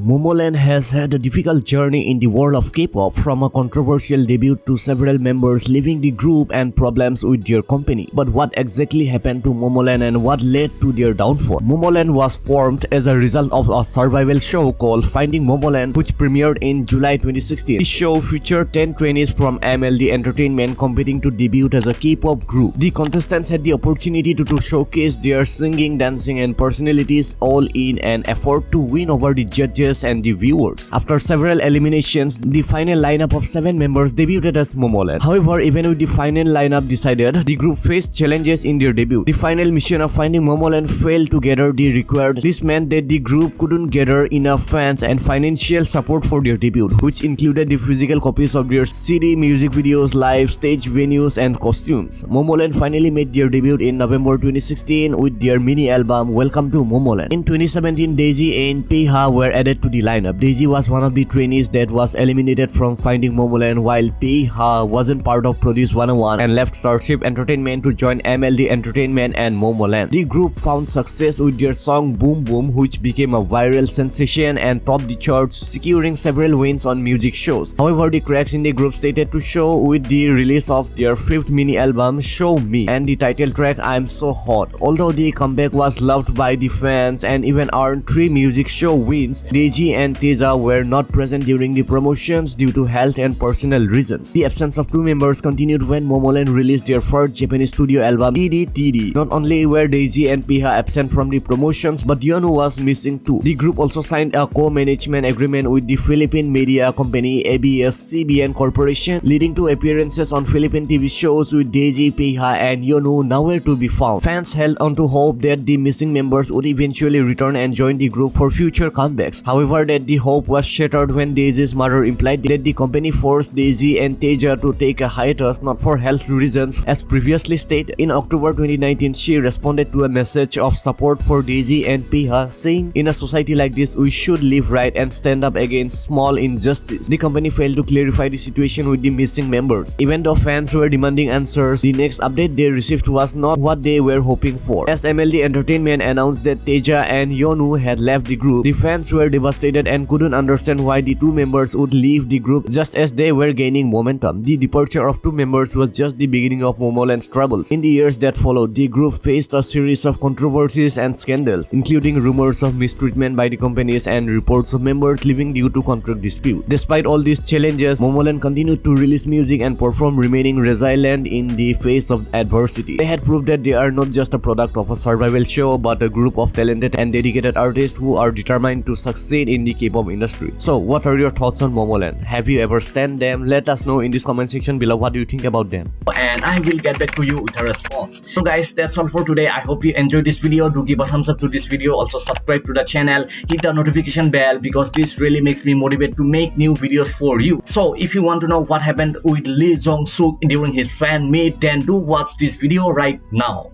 Momoland has had a difficult journey in the world of K-pop from a controversial debut to several members leaving the group and problems with their company. But what exactly happened to Momoland and what led to their downfall? Momoland was formed as a result of a survival show called Finding Momoland which premiered in July 2016. The show featured 10 trainees from MLD Entertainment competing to debut as a K-pop group. The contestants had the opportunity to, to showcase their singing, dancing and personalities all in an effort to win over the judges judges and the viewers. After several eliminations, the final lineup of 7 members debuted as Momoland. However, even with the final lineup decided, the group faced challenges in their debut. The final mission of finding Momoland failed to gather the required. This meant that the group couldn't gather enough fans and financial support for their debut, which included the physical copies of their CD, music videos, live stage venues, and costumes. Momoland finally made their debut in November 2016 with their mini album Welcome to Momoland. In 2017, Daisy and Piha were added to the lineup. Daisy was one of the trainees that was eliminated from Finding Momoland while Piha wasn't part of Produce 101 and left Starship Entertainment to join MLD Entertainment and Momoland. The group found success with their song Boom Boom which became a viral sensation and topped the charts securing several wins on music shows. However, the cracks in the group stated to show with the release of their fifth mini album Show Me and the title track I'm So Hot. Although the comeback was loved by the fans and even earned three music show wins, Deji and Taeha were not present during the promotions due to health and personal reasons. The absence of two members continued when Momoland released their first Japanese studio album DDTD. Not only were Daisy and Piha absent from the promotions, but Yeonwoo was missing too. The group also signed a co-management agreement with the Philippine media company ABS-CBN Corporation, leading to appearances on Philippine TV shows with Daisy, Piha, and Yeonwoo nowhere to be found. Fans held on to hope that the missing members would eventually return and join the group for future comebacks. However, that the hope was shattered when Daisy's mother implied that the company forced Daisy and Taeha to take a hiatus not for health reasons as previously stated. In October 2019, she responded to a message of support for Daisy and Piha saying, In a society like this, we should live right and stand up against small injustice. The company failed to clarify the situation with the missing members. Even though fans were demanding answers, the next update they received was not what they were hoping for. As MLD Entertainment announced that Taeha and Yeonwoo had left the group, the fans were devastated and couldn't understand why the two members would leave the group just as they were gaining momentum. The departure of two members was just the beginning of Momoland's troubles. In the years that followed, the group faced a series of controversies and scandals, including rumors of mistreatment by the companies and reports of members leaving due to contract dispute. Despite all these challenges, Momoland continued to release music and perform remaining resilient in the face of adversity. They had proved that they are not just a product of a survival show but a group of talented and dedicated artists who are determined to succeed in the K-pop industry. So what are your thoughts on Momoland? Have you ever stand them? Let us know in this comment section below what do you think about them. And I will get back to you with a response. So guys, that's all for today. I hope you enjoyed this video. Do give a thumbs up to this video. Also subscribe to the channel. Hit the notification bell because this really makes me motivated to make new videos for you. So if you want to know what happened with Lee Jong Suk during his fan meet, then do watch this video right now.